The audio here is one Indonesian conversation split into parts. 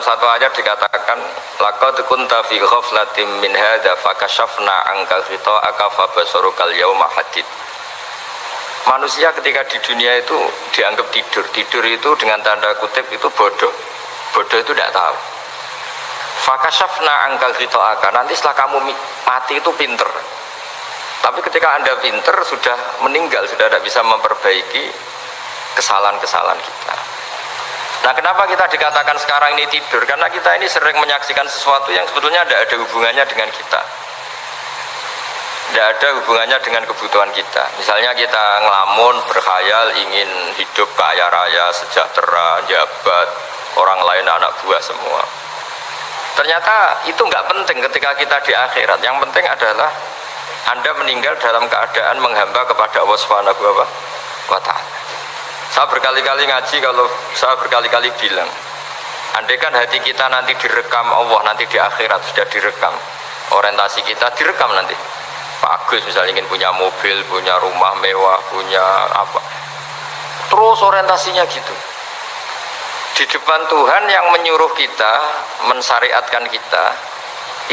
dalam satu ayat dikatakan laqad kunta fi ghaflatin min hadza fakashafna anka ghita'aka yauma hadid. Manusia ketika di dunia itu dianggap tidur. Tidur itu dengan tanda kutip itu bodoh. Bodoh itu tidak tahu. Fakashafna angkal aka nanti setelah kamu mati itu pinter. Tapi ketika anda pinter sudah meninggal sudah tidak bisa memperbaiki kesalahan-kesalahan kita nah kenapa kita dikatakan sekarang ini tidur? Karena kita ini sering menyaksikan sesuatu yang sebetulnya tidak ada hubungannya dengan kita. Tidak ada hubungannya dengan kebutuhan kita. Misalnya kita ngelamun, berkhayal ingin hidup kaya raya, sejahtera, jabat orang lain anak buah semua. Ternyata itu nggak penting ketika kita di akhirat. Yang penting adalah anda meninggal dalam keadaan menghamba kepada Allah taala saya berkali-kali ngaji kalau saya berkali-kali bilang andai kan hati kita nanti direkam Allah nanti di akhirat sudah direkam orientasi kita direkam nanti Pak Agus misalnya ingin punya mobil, punya rumah mewah, punya apa. Terus orientasinya gitu. Di depan Tuhan yang menyuruh kita, mensyariatkan kita,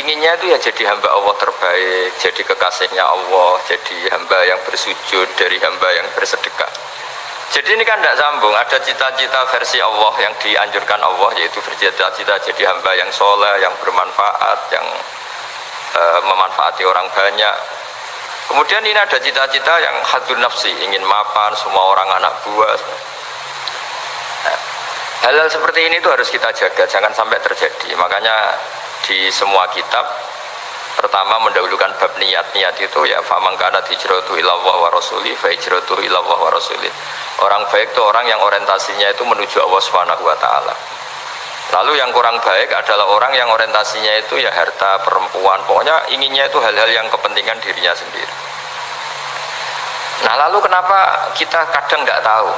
inginnya itu ya jadi hamba Allah terbaik, jadi kekasihnya Allah, jadi hamba yang bersujud, dari hamba yang bersedekah. Jadi ini kan tidak sambung, ada cita-cita versi Allah yang dianjurkan Allah, yaitu bercita-cita jadi hamba yang soleh, yang bermanfaat, yang e, memanfaati orang banyak, Kemudian ini ada cita-cita yang hadun nafsi, ingin mapan semua orang anak buah. Hal-hal seperti ini itu harus kita jaga, jangan sampai terjadi. Makanya di semua kitab pertama mendahulukan bab niat niat itu ya. Famangkana hijratu ilallah wa rasuli fa hijratu ilallah wa rasuli. Orang baik itu orang yang orientasinya itu menuju Allah subhanahu wa ta'ala. Lalu yang kurang baik adalah orang yang orientasinya itu ya harta perempuan. Pokoknya inginnya itu hal-hal yang kepentingan dirinya sendiri. Nah lalu kenapa kita kadang tidak tahu?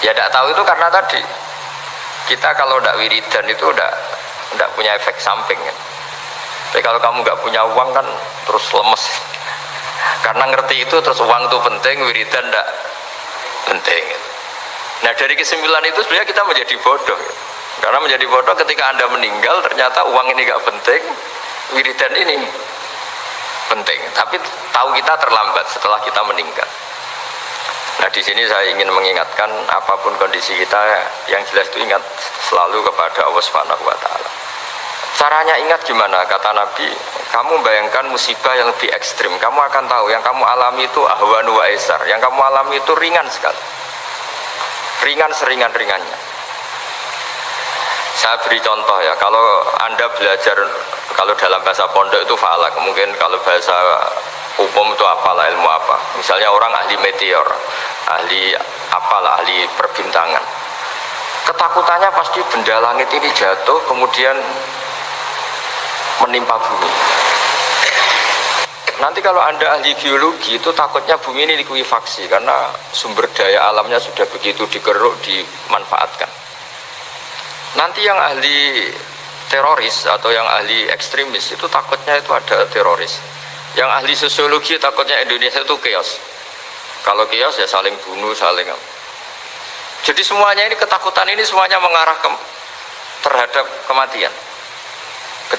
Ya tidak tahu itu karena tadi kita kalau tidak wiridan itu tidak tidak punya efek samping kan? Tapi kalau kamu nggak punya uang kan terus lemes. Karena ngerti itu terus uang itu penting wiridan tidak penting. Nah dari kesimpulan itu sebenarnya kita menjadi bodoh. Karena menjadi bodoh ketika anda meninggal ternyata uang ini nggak penting wiridan ini penting. Tapi tahu kita terlambat setelah kita meninggal. Nah di sini saya ingin mengingatkan apa pun kondisi kita yang jelas itu ingat selalu kepada Allah Subhanahu wa taala caranya ingat gimana? Kata Nabi kamu bayangkan musibah yang lebih ekstrim. Kamu akan tahu yang kamu alami itu ahwanu wa yang kamu alami itu ringan sekali. Ringan seringan-ringannya. Saya beri contoh ya kalau anda belajar kalau dalam bahasa pondok itu falak. Mungkin kalau bahasa umum itu apalah ilmu apa. Misalnya orang ahli meteor ahli apalah ahli perbintangan. Ketakutannya pasti benda langit ini jatuh kemudian menimpa bumi. Nanti kalau anda ahli biologi itu takutnya bumi ini likuifaksi karena sumber daya alamnya sudah begitu dikeruk dimanfaatkan. Nanti yang ahli teroris atau yang ahli ekstremis itu takutnya itu ada teroris. Yang ahli sosiologi takutnya Indonesia itu chaos. Kalau chaos ya saling bunuh saling jadi semuanya ini ketakutan ini semuanya mengarah ke, terhadap kematian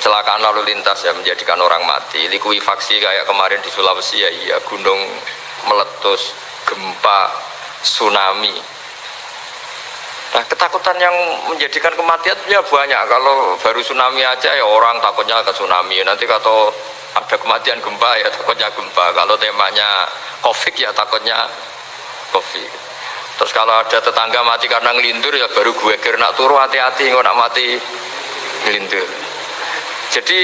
kecelakaan lalu lintas ya menjadikan orang mati likuifaksi kayak kemarin di Sulawesi ya iya gunung meletus gempa tsunami Nah ketakutan yang menjadikan kematian ya banyak. Kalau baru tsunami aja ya orang takutnya ke tsunami. Nanti kalau ada kematian gempa ya takutnya gempa. Kalau temanya covid ya takutnya covid. Terus kalau ada tetangga mati karena ngelindur ya baru gue kira nak turu hati-hati nggak nak mati ngelindur. Jadi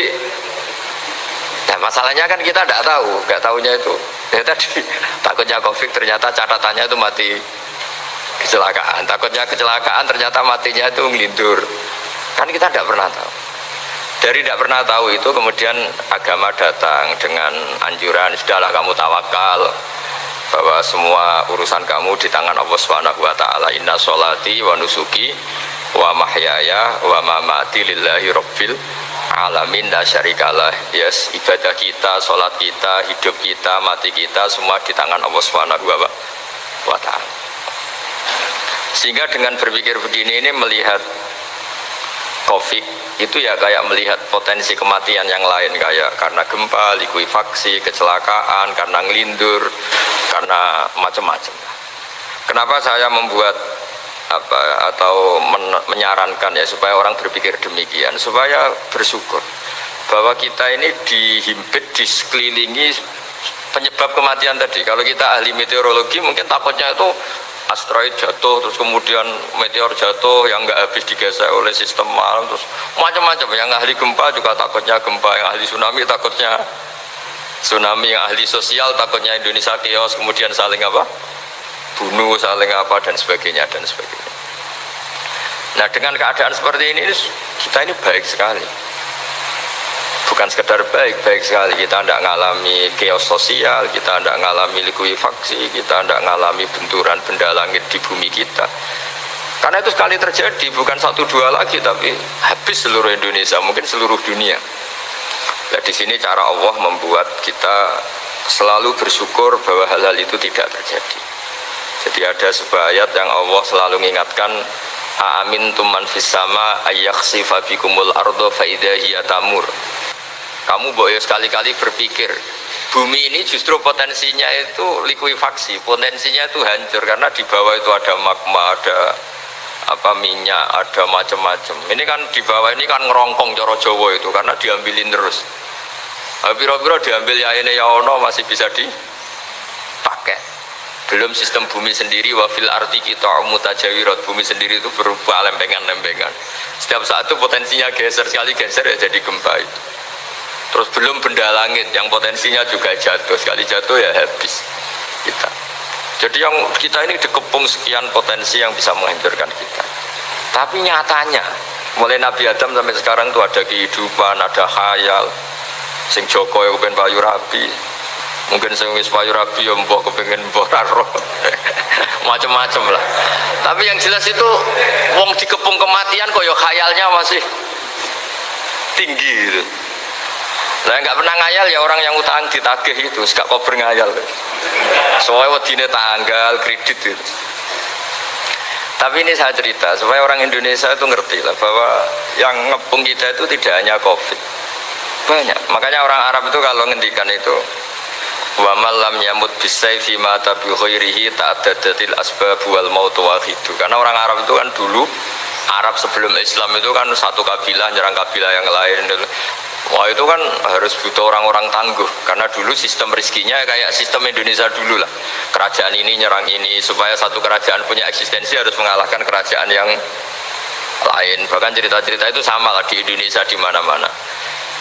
nah masalahnya kan kita tidak tahu, nggak tahunya itu. Ya tadi takutnya covid ternyata catatannya itu mati kecelakaan takutnya kecelakaan ternyata matinya itu ngelindur kan kita tidak pernah tahu dari tidak pernah tahu itu kemudian agama datang dengan anjuran sudahlah kamu tawakal bahwa semua urusan kamu di tangan Allah Subhanahu wa taala. Inna sholati wa nusuki wa mahyaya wa mamati lillahi rabbil alamin la syarikalah. Yes, ibadah kita, sholat kita, hidup kita, mati kita semua di tangan Allah Subhanahu wa taala. Sehingga dengan berpikir begini ini melihat COVID itu ya kayak melihat potensi kematian yang lain kayak karena gempa, likuifaksi, kecelakaan, karena ngelindur, karena macam-macam. Kenapa saya membuat apa atau men, menyarankan ya supaya orang berpikir demikian supaya bersyukur bahwa kita ini dihimpit, disekelilingi penyebab kematian tadi. Kalau kita ahli meteorologi mungkin takutnya itu asteroid jatuh terus kemudian meteor jatuh yang nggak habis digesek oleh sistem malam terus macam-macam yang ahli gempa juga takutnya gempa yang ahli tsunami takutnya tsunami yang ahli sosial takutnya Indonesia chaos kemudian saling apa bunuh saling apa dan sebagainya dan sebagainya nah dengan keadaan seperti ini kita ini baik sekali bukan sekedar baik, baik sekali kita tidak mengalami chaos sosial, kita tidak mengalami likuifaksi, kita tidak mengalami benturan benda langit di bumi kita. Karena itu sekali terjadi, bukan satu dua lagi, tapi habis seluruh Indonesia, mungkin seluruh dunia. Nah, di sini cara Allah membuat kita selalu bersyukur bahwa hal-hal itu tidak terjadi. Jadi ada sebuah ayat yang Allah selalu mengingatkan Amin tuman fis sama ayyakhsifa bikumul ardo faidahiyya tamur. Kamu boleh sekali-kali berpikir bumi ini justru potensinya itu likuifaksi potensinya itu hancur karena di bawah itu ada magma ada apa minyak ada macam-macam. Ini kan di bawah ini kan ngerongkong coro jowo itu karena diambilin terus. Biro-biro diambil ya ini ya ono masih bisa dipakai belum sistem bumi sendiri wafil arti kita mutajawirat. Bumi sendiri itu berubah lempengan-lempengan. Setiap saat itu potensinya geser sekali geser ya jadi gempa itu. Terus belum benda langit yang potensinya juga jatuh. Sekali jatuh ya habis kita. Jadi yang kita ini dikepung sekian potensi yang bisa menghancurkan kita. Tapi nyatanya mulai Nabi Adam sampai sekarang itu ada kehidupan ada khayal. Sing Joko yang payu rabi mungkin sing wis payu rabi ya mbok kepengen mbok roh macam-macam lah tapi yang jelas itu wong dikepung kematian kok ya khayalnya masih tinggi gitu saya nggak pernah ngayal ya orang yang utang ditagih itu, gak kau ngayal. Soalnya wadine tanggal kredit itu. Tapi ini saya cerita supaya orang Indonesia itu ngerti lah bahwa yang ngepung kita itu tidak hanya COVID. Banyak. Makanya orang Arab itu kalau ngendikan itu wa malam yamut bisayfi mata khairihi ta'addadatil asbab wal maut wahidu. Karena orang Arab itu kan dulu Arab sebelum Islam itu kan satu kabilah nyerang kabilah yang lain Wah itu kan harus butuh orang-orang tangguh karena dulu sistem rizkinya kayak sistem Indonesia dulu lah. Kerajaan ini nyerang ini supaya satu kerajaan punya eksistensi harus mengalahkan kerajaan yang lain. Bahkan cerita-cerita itu sama lah di Indonesia di mana-mana.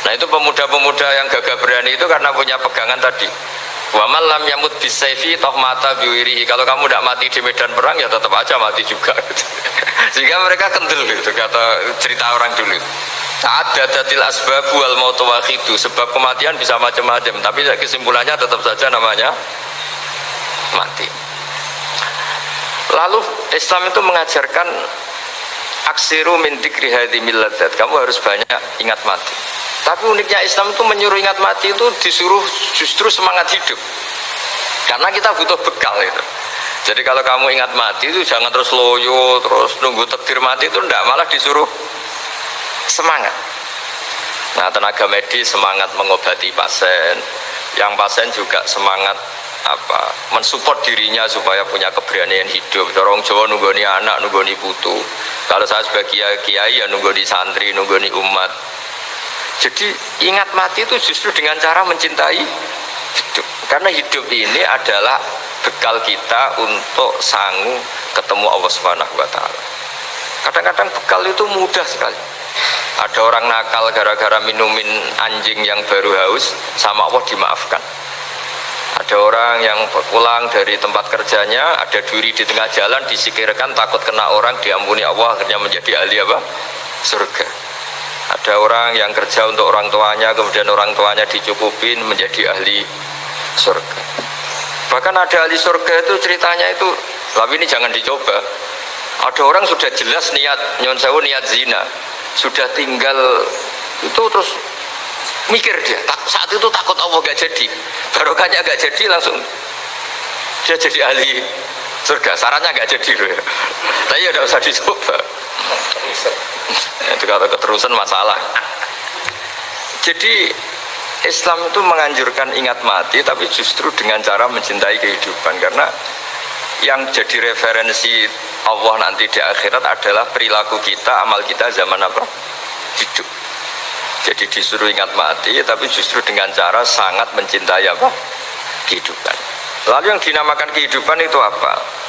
Nah itu pemuda-pemuda yang gagah berani itu karena punya pegangan tadi. Wa malam yamut bisayfi toh mata biwirihi. Kalau kamu tidak mati di medan perang ya tetap aja mati juga. Sehingga mereka kendel gitu kata cerita orang dulu. Saat dadatil asbab wal mautu wakhidu Sebab kematian bisa macam-macam Tapi kesimpulannya tetap saja namanya Mati Lalu Islam itu mengajarkan Aksiru min dikri miladat Kamu harus banyak ingat mati Tapi uniknya Islam itu menyuruh ingat mati itu Disuruh justru semangat hidup. Karena kita butuh bekal itu. Jadi kalau kamu ingat mati itu jangan terus loyo, terus nunggu takdir mati itu enggak, malah disuruh semangat. Nah tenaga medis semangat mengobati pasien. Yang pasien juga semangat apa mensupport dirinya supaya punya keberanian hidup. Dorong Jawa nunggoni anak nunggoni putu. Kalau saya sebagai kiai, ya nunggoni santri nunggoni umat jadi ingat mati itu justru dengan cara mencintai hidup. Karena hidup ini adalah bekal kita untuk sanggup ketemu Allah Subhanahu wa taala. Kadang-kadang bekal itu mudah sekali. Ada orang nakal gara-gara minumin anjing yang baru haus sama Allah dimaafkan. Ada orang yang pulang dari tempat kerjanya ada duri di tengah jalan disikirkan takut kena orang diampuni Allah akhirnya menjadi ahli apa? surga ada orang yang kerja untuk orang tuanya kemudian orang tuanya dicukupin menjadi ahli surga. Bahkan ada ahli surga itu ceritanya itu tapi ini jangan dicoba. Ada orang sudah jelas niat nyon sewu niat zina sudah tinggal itu terus mikir dia saat itu takut Allah gak jadi. Barokahnya gak jadi langsung dia jadi ahli surga. Sarannya gak jadi loh ya. Tapi ya usah dicoba itu kalau keterusan masalah jadi Islam itu menganjurkan ingat mati tapi justru dengan cara mencintai kehidupan karena yang jadi referensi Allah nanti di akhirat adalah perilaku kita, amal kita zaman apa? Hidup. Jadi disuruh ingat mati tapi justru dengan cara sangat mencintai apa? Kehidupan. Lalu yang dinamakan kehidupan itu apa?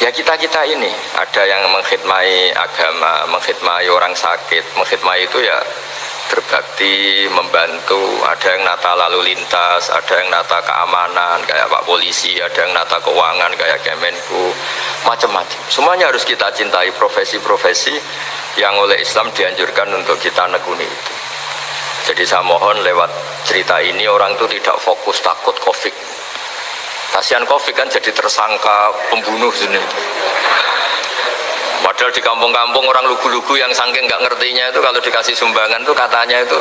Ya kita-kita ini ada yang mengkhidmati agama, mengkhidmati orang sakit, mengkhidmati itu ya berbakti, membantu, ada yang nata lalu lintas, ada yang nata keamanan kayak Pak Polisi, ada yang nata keuangan kayak Kemenku, macam-macam. Semuanya harus kita cintai profesi-profesi yang oleh Islam dianjurkan untuk kita nekuni itu. Jadi saya mohon lewat cerita ini orang itu tidak fokus takut covid. Kasihan covid kan jadi tersangka pembunuh sini. Padahal di kampung-kampung orang lugu-lugu yang saking nggak ngertinya itu kalau dikasih sumbangan tuh katanya itu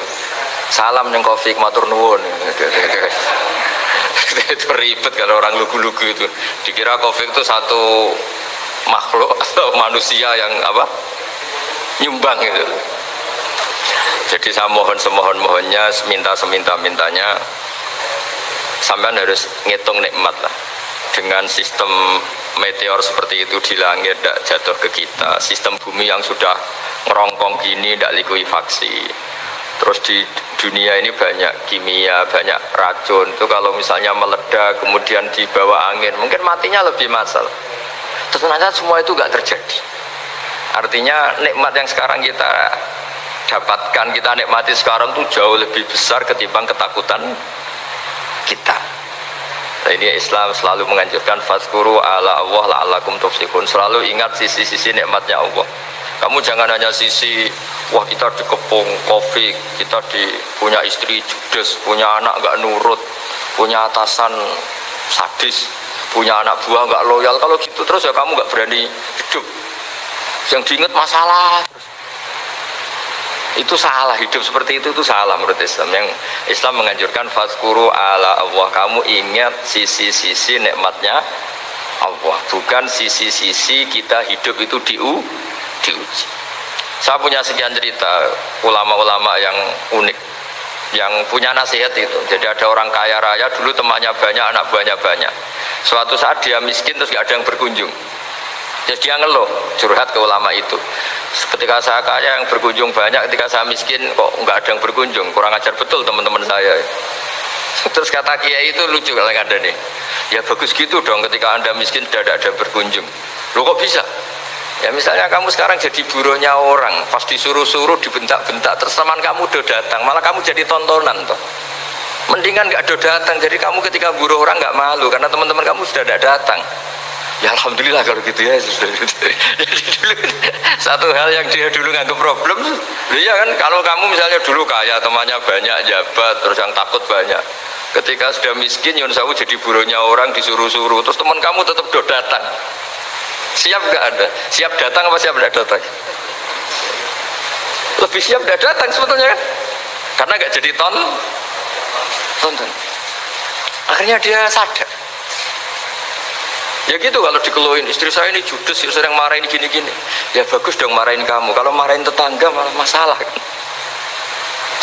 salam yang kopi matur nuwun. itu ribet kalau orang lugu-lugu itu. Dikira kopi itu satu makhluk atau manusia yang apa nyumbang itu. Jadi saya mohon semohon mohonnya, minta seminta sampai harus ngitung nikmat lah. Dengan sistem meteor seperti itu di langit tidak jatuh ke kita. Sistem bumi yang sudah ngerongkong gini tidak likuifaksi terus di dunia ini banyak kimia banyak racun. Itu kalau misalnya meledak kemudian dibawa angin mungkin matinya lebih masal. Ternyata semua itu nggak terjadi. Artinya nikmat yang sekarang kita dapatkan kita nikmati sekarang itu jauh lebih besar ketimbang ketakutan kita Nah, ini Islam selalu menganjurkan faskuru ala Allah la'allakum tuflihun. Selalu ingat sisi-sisi nikmatnya Allah. Kamu jangan hanya sisi wah kita dikepung covid, kita di punya istri judes, punya anak nggak nurut, punya atasan sadis, punya anak buah nggak loyal. Kalau gitu terus ya kamu nggak berani hidup. Yang diingat masalah itu salah hidup seperti itu itu salah menurut Islam. Yang Islam menganjurkan faskuru ala Allah. Kamu ingat sisi-sisi nikmatnya Allah. Bukan sisi-sisi kita hidup itu diu diuji. Saya punya sekian cerita ulama-ulama yang unik yang punya nasihat itu. Jadi ada orang kaya raya dulu temannya banyak anak buahnya banyak suatu saat dia miskin terus gak ada yang berkunjung jadi dia ngeluh curhat ke ulama itu. Ketika saya kaya yang berkunjung banyak ketika saya miskin kok nggak ada yang berkunjung? Kurang ajar betul teman-teman saya. Terus kata kiai itu lucu kalau ada nih ya bagus gitu dong ketika anda miskin tidak ada, berkunjung. Lu kok bisa? Ya misalnya kamu sekarang jadi buruhnya orang pas disuruh-suruh dibentak-bentak terus teman kamu udah datang malah kamu jadi tontonan toh. Mendingan nggak ada datang jadi kamu ketika buruh orang nggak malu karena teman-teman kamu sudah ada datang ya alhamdulillah kalau gitu ya jadi dulu satu hal yang dia dulu nganggap problem iya kan? Kalau kamu misalnya dulu kaya temannya banyak jabat terus yang takut banyak. Ketika sudah miskin Yun Sawu jadi buruhnya orang disuruh-suruh. Terus teman kamu tetap do datang. Siap gak ada? Siap datang apa siap tidak datang? Lebih siap tidak datang sebetulnya kan? Karena gak jadi ton tonton akhirnya dia sadar ya gitu kalau dikeluhin istri saya ini judes sering marahin gini-gini. Ya bagus dong marahin kamu kalau marahin tetangga malah masalah.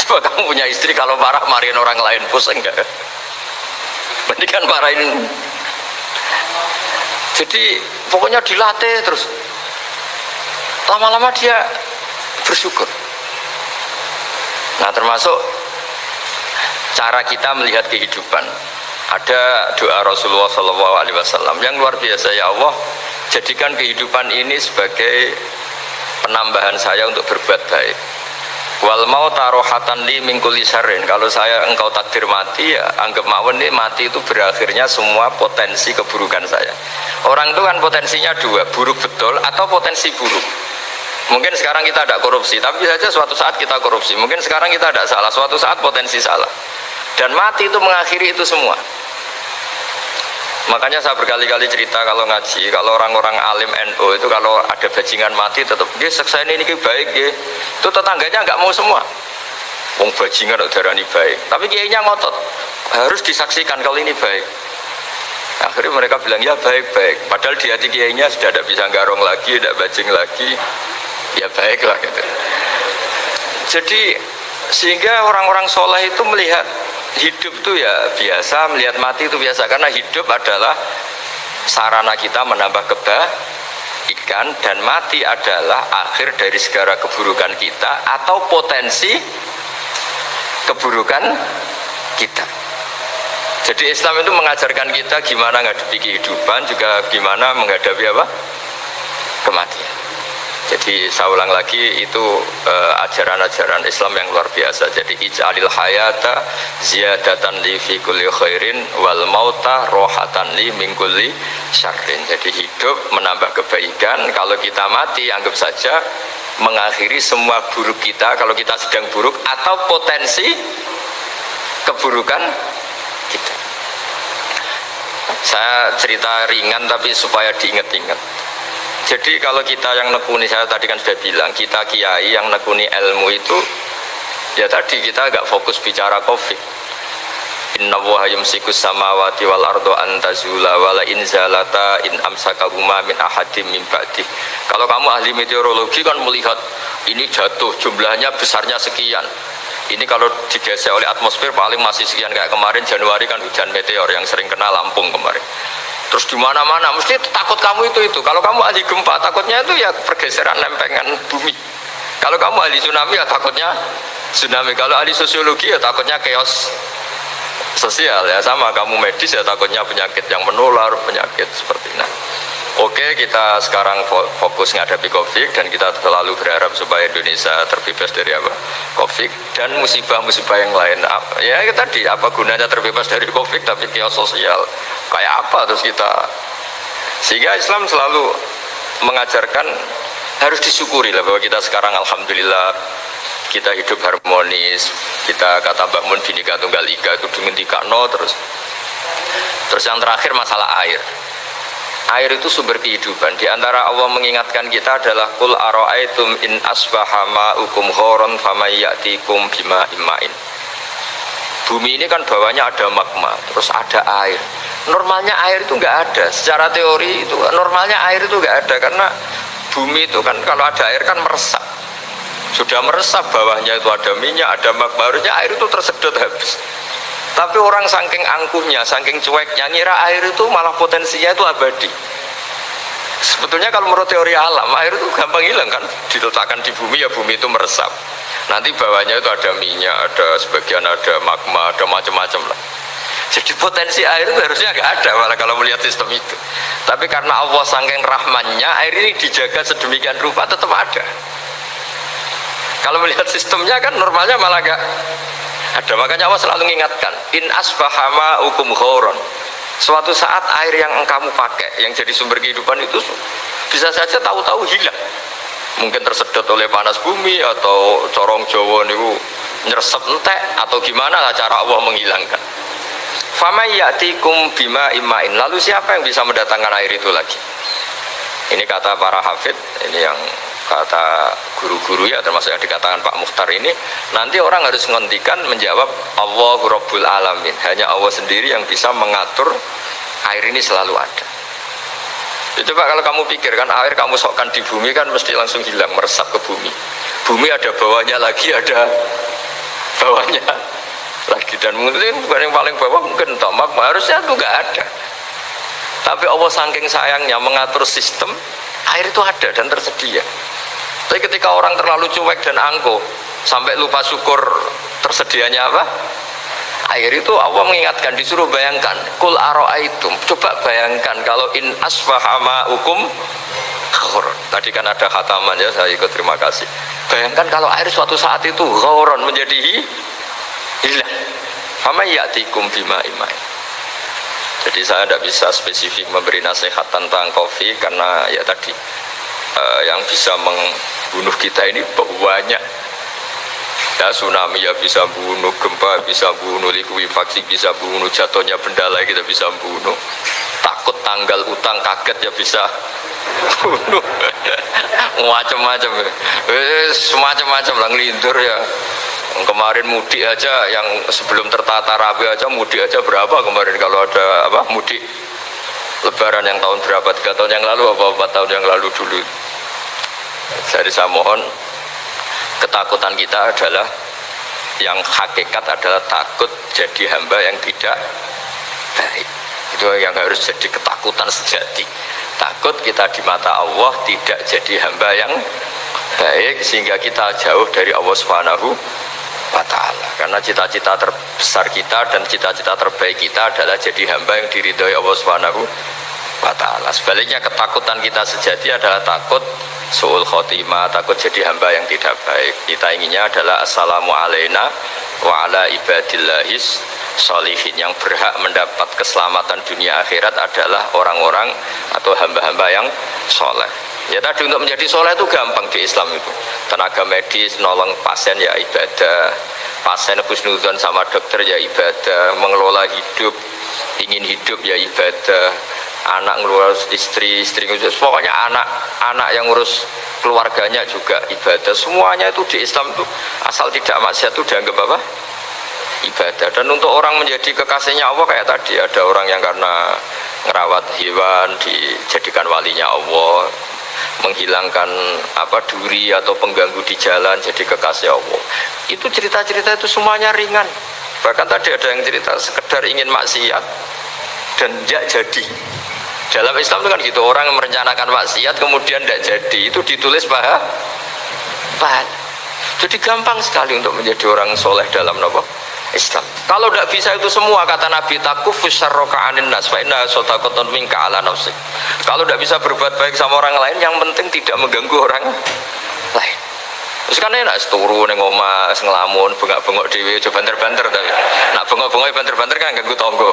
Coba kamu punya istri kalau marah marahin orang lain pusing enggak kan marahin. Jadi pokoknya dilatih terus. Lama-lama dia bersyukur. Nah termasuk cara kita melihat kehidupan ada doa Rasulullah Shallallahu Alaihi Wasallam yang luar biasa ya Allah jadikan kehidupan ini sebagai penambahan saya untuk berbuat baik. Wal mau tarohatan li mingkuli sarin kalau saya engkau takdir mati ya anggap mawon ini mati itu berakhirnya semua potensi keburukan saya. Orang itu kan potensinya dua buruk betul atau potensi buruk. Mungkin sekarang kita ada korupsi tapi saja suatu saat kita korupsi. Mungkin sekarang kita ada salah suatu saat potensi salah dan mati itu mengakhiri itu semua. Makanya saya berkali-kali cerita kalau ngaji kalau orang-orang alim NU itu kalau ada bajingan mati tetap dia seksa ini, ini baik ya itu tetangganya nggak mau semua. Wong bajingan darah ini baik. Tapi kiainya ngotot harus disaksikan kalau ini baik. Akhirnya mereka bilang ya baik-baik. Padahal di hati kiainya sudah tidak bisa garong lagi tidak bajing lagi. Ya baiklah gitu. Jadi sehingga orang-orang soleh itu melihat hidup itu ya biasa melihat mati itu biasa. Karena hidup adalah sarana kita menambah kebaikan dan mati adalah akhir dari segala keburukan kita atau potensi keburukan kita. Jadi Islam itu mengajarkan kita gimana menghadapi kehidupan juga gimana menghadapi apa? Kematian jadi saya ulang lagi itu eh, ajaran-ajaran uh, Islam yang luar biasa. Jadi ij'alil hayata ziyadatan li fi kulli khairin wal mauta rohatan li min kulli syarrin. Jadi hidup menambah kebaikan, kalau kita mati anggap saja mengakhiri semua buruk kita kalau kita sedang buruk atau potensi keburukan kita. Saya cerita ringan tapi supaya diingat-ingat jadi kalau kita yang nekuni, saya tadi kan sudah bilang, kita kiai yang nekuni ilmu itu, ya tadi kita agak fokus bicara covid. Inna wa yumsikus samawati wal ardo antazula wala in zalata in amsakahuma min ahadim min. Kalau kamu ahli meteorologi kan melihat ini jatuh jumlahnya besarnya sekian. Ini kalau digeser oleh atmosfer paling masih sekian kayak kemarin Januari kan hujan meteor yang sering kena Lampung kemarin terus di mana-mana mesti takut kamu itu itu. Kalau kamu ahli gempa takutnya itu ya pergeseran lempengan bumi. Kalau kamu ahli tsunami ya takutnya tsunami. Kalau ahli sosiologi ya takutnya chaos sosial ya sama. Kamu medis ya takutnya penyakit yang menular penyakit seperti ini Oke kita sekarang fokus menghadapi COVID dan kita selalu berharap supaya Indonesia terbebas dari apa? COVID dan musibah-musibah yang lain. Ya tadi apa gunanya terbebas dari COVID tapi chaos sosial? Kayak apa terus kita? Sehingga Islam selalu mengajarkan harus disyukuri lah bahwa kita sekarang Alhamdulillah kita hidup harmonis kita kata Mbak Mun Binika Tunggal Ika itu dengan no terus. Terus yang terakhir masalah air air itu sumber kehidupan. Di antara Allah mengingatkan kita adalah kul aro'aitum in asbaha ma'ukum khoron famayyatikum bima imain bumi ini kan bawahnya ada magma terus ada air. Normalnya air itu nggak ada. Secara teori itu normalnya air itu nggak ada karena bumi itu kan kalau ada air kan meresap. Sudah meresap bawahnya itu ada minyak ada magma. Harusnya air itu tersedot habis tapi orang saking angkuhnya, saking cueknya, ngira air itu malah potensinya itu abadi. Sebetulnya kalau menurut teori alam, air itu gampang hilang kan, diletakkan di bumi ya bumi itu meresap. Nanti bawahnya itu ada minyak, ada sebagian ada magma, ada macam-macam lah. Jadi potensi air itu harusnya nggak ada malah kalau melihat sistem itu. Tapi karena Allah saking rahmannya, air ini dijaga sedemikian rupa tetap ada. Kalau melihat sistemnya kan normalnya malah gak ada. Makanya Allah selalu mengingatkan in asbahama hukum khoron suatu saat air yang kamu pakai yang jadi sumber kehidupan itu bisa saja tahu-tahu hilang. Mungkin tersedot oleh panas bumi atau corong jawa niku nyeresep entek atau gimana lah cara Allah menghilangkan. Fama ya'tikum bima imain. Lalu siapa yang bisa mendatangkan air itu lagi? Ini kata para hafid ini yang kata guru-guru ya termasuk yang dikatakan Pak Mukhtar ini nanti orang harus menghentikan menjawab Allah Rabbul Alamin. Hanya Allah sendiri yang bisa mengatur air ini selalu ada. Ya, coba kalau kamu pikirkan air kamu sokkan di bumi kan mesti langsung hilang meresap ke bumi. Bumi ada bawahnya lagi ada bawahnya lagi. Dan mungkin bukan yang paling bawah mungkin tomak harusnya itu nggak ada. Tapi Allah saking sayangnya mengatur sistem air itu ada dan tersedia tapi ketika orang terlalu cuek dan angkuh sampai lupa syukur tersedianya apa? Air itu Allah mengingatkan disuruh bayangkan kul aro'aitum coba bayangkan kalau in asfahama hukum tadi kan ada khataman ya saya ikut terima kasih. Bayangkan kalau air suatu saat itu ghoron menjadi hilang. Fama ya'tikum bima imai. Jadi saya tidak bisa spesifik memberi nasihat tentang kopi karena ya tadi uh, yang bisa membunuh kita ini banyak. Ya tsunami ya bisa bunuh gempa bisa bunuh likuifaksi bisa bunuh jatuhnya benda lain kita bisa bunuh takut tanggal utang kaget ya bisa bunuh macam-macam semacam-macam lah ngelindur ya. Kemarin mudik aja yang sebelum tertata rapi aja mudik aja berapa kemarin? Kalau ada apa mudik lebaran yang tahun berapa? Tiga tahun yang lalu apa empat tahun yang lalu dulu? Jadi saya mohon ketakutan kita adalah yang hakikat adalah takut jadi hamba yang tidak baik. Itu yang harus jadi ketakutan sejati. Takut kita di mata Allah tidak jadi hamba yang baik sehingga kita jauh dari Allah Subhanahu. Karena cita-cita terbesar kita dan cita-cita terbaik kita adalah jadi hamba yang diridhoi Allah Subhanahu wa taala. Sebaliknya ketakutan kita sejati adalah takut suul khotimah, takut jadi hamba yang tidak baik. Kita inginnya adalah assalamu alaina wa ala ibadillahis solihin yang berhak mendapat keselamatan dunia akhirat adalah orang-orang atau hamba-hamba yang soleh ya tadi untuk menjadi soleh itu gampang di Islam itu tenaga medis nolong pasien ya ibadah pasien khusnudon sama dokter ya ibadah mengelola hidup ingin hidup ya ibadah. Anak ngurus istri istri ngurus pokoknya anak anak yang ngurus keluarganya juga ibadah. Semuanya itu di Islam itu asal tidak maksiat itu dianggap apa? Ibadah. Dan untuk orang menjadi kekasihnya Allah kayak tadi ada orang yang karena ngerawat hewan dijadikan walinya Allah menghilangkan apa duri atau pengganggu di jalan jadi kekasih Allah. Itu cerita-cerita itu semuanya ringan. Bahkan tadi ada yang cerita sekedar ingin maksiat dan tidak jadi. Dalam Islam itu kan gitu orang merencanakan maksiat kemudian tidak jadi. Itu ditulis pahala pahala jadi gampang sekali untuk menjadi orang soleh dalam nopo Islam. Kalau tidak bisa itu semua kata Nabi takufus syarroka anin nas ala. Kalau tidak bisa berbuat baik sama orang lain yang penting tidak mengganggu orang lain. Terus kan enak seturu neng oma ngelamun bengak-bengok dewi coba banter-banter tapi nak bengok-bengok banter-banter kan ganggu tonggo.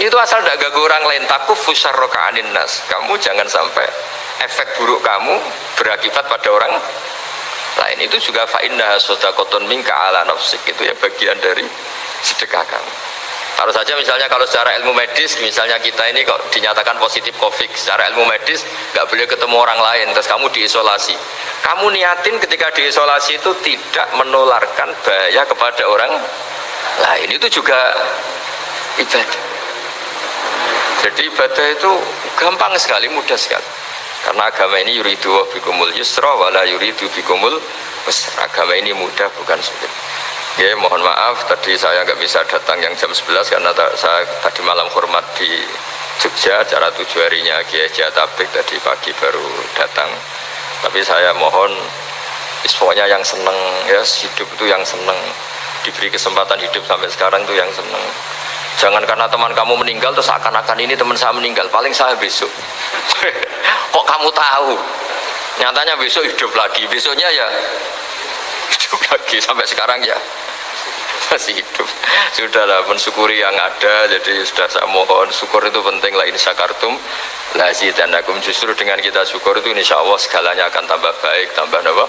Itu asal tidak ganggu orang lain takufus syarroka anin nas. Kamu jangan sampai efek buruk kamu berakibat pada orang lain itu juga fa'inna sodakoton minka ala nafsik. Itu ya bagian dari sedekah kamu. Kalau saja misalnya kalau secara ilmu medis misalnya kita ini kok dinyatakan positif covid. Secara ilmu medis nggak boleh ketemu orang lain terus kamu diisolasi. Kamu niatin ketika diisolasi itu tidak menularkan bahaya kepada orang lain. Itu juga ibadah. Jadi ibadah itu gampang sekali mudah sekali karena agama ini yuridu bikumul yusra wala yuridu bikumul agama ini mudah bukan sulit. Ya mohon maaf tadi saya nggak bisa datang yang jam 11 karena saya tadi malam hormat di Jogja acara tujuh harinya Kiai Jatabek tadi pagi baru datang. Tapi saya mohon pokoknya yang seneng ya hidup itu yang seneng. Diberi kesempatan hidup sampai sekarang itu yang seneng jangan karena teman kamu meninggal terus akan-akan ini teman saya meninggal. Paling saya besok. Kok kamu tahu? Nyatanya besok hidup lagi. Besoknya ya hidup lagi. Sampai sekarang ya masih hidup. Sudahlah mensyukuri yang ada. Jadi sudah saya mohon syukur itu penting lah ini sakartum lazi dan akum justru dengan kita syukur itu insya Allah segalanya akan tambah baik. Tambah apa?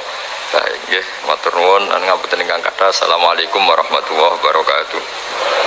Baik. Ya matur nuwun. Ngapunten ingkang kata assalamualaikum warahmatullahi wabarakatuh